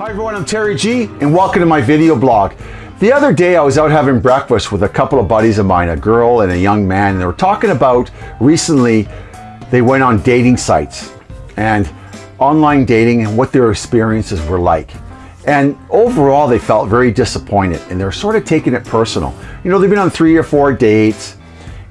Hi everyone, I'm Terry G and welcome to my video blog. The other day I was out having breakfast with a couple of buddies of mine, a girl and a young man, and they were talking about recently they went on dating sites and online dating and what their experiences were like. And overall they felt very disappointed and they're sort of taking it personal. You know, they've been on three or four dates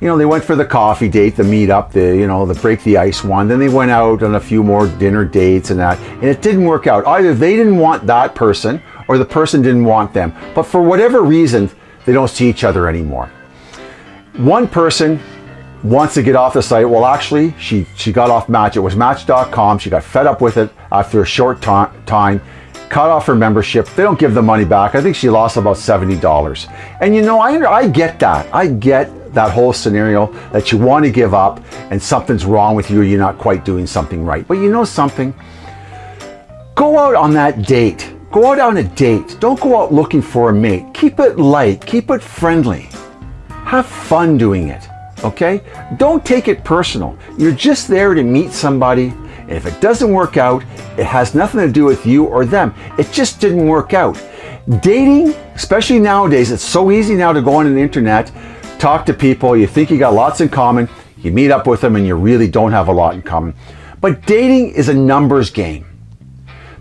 you know, they went for the coffee date, the meetup, the, you know, the break the ice one. Then they went out on a few more dinner dates and that, and it didn't work out. Either they didn't want that person or the person didn't want them. But for whatever reason, they don't see each other anymore. One person wants to get off the site. Well, actually, she, she got off Match. It was Match.com. She got fed up with it after a short time cut off her membership. They don't give the money back. I think she lost about $70. And you know, I, I get that. I get that whole scenario that you want to give up and something's wrong with you, you're not quite doing something right. But you know something? Go out on that date. Go out on a date. Don't go out looking for a mate. Keep it light. Keep it friendly. Have fun doing it. Okay? Don't take it personal. You're just there to meet somebody. And if it doesn't work out, it has nothing to do with you or them. It just didn't work out. Dating, especially nowadays, it's so easy now to go on the internet talk to people, you think you got lots in common, you meet up with them and you really don't have a lot in common. But dating is a numbers game.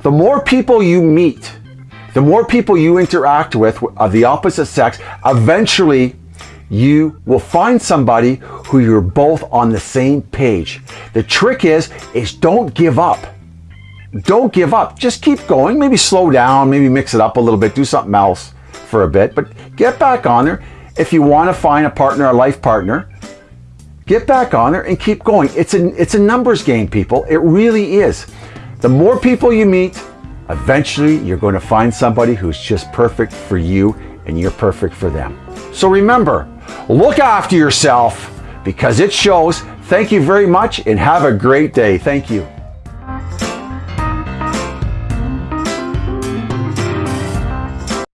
The more people you meet, the more people you interact with of the opposite sex, eventually you will find somebody who you're both on the same page. The trick is, is don't give up. Don't give up. Just keep going. Maybe slow down, maybe mix it up a little bit, do something else for a bit, but get back on there if you want to find a partner, a life partner, get back on there and keep going. It's a, it's a numbers game, people. It really is. The more people you meet, eventually you're going to find somebody who's just perfect for you and you're perfect for them. So remember, look after yourself because it shows. Thank you very much and have a great day. Thank you.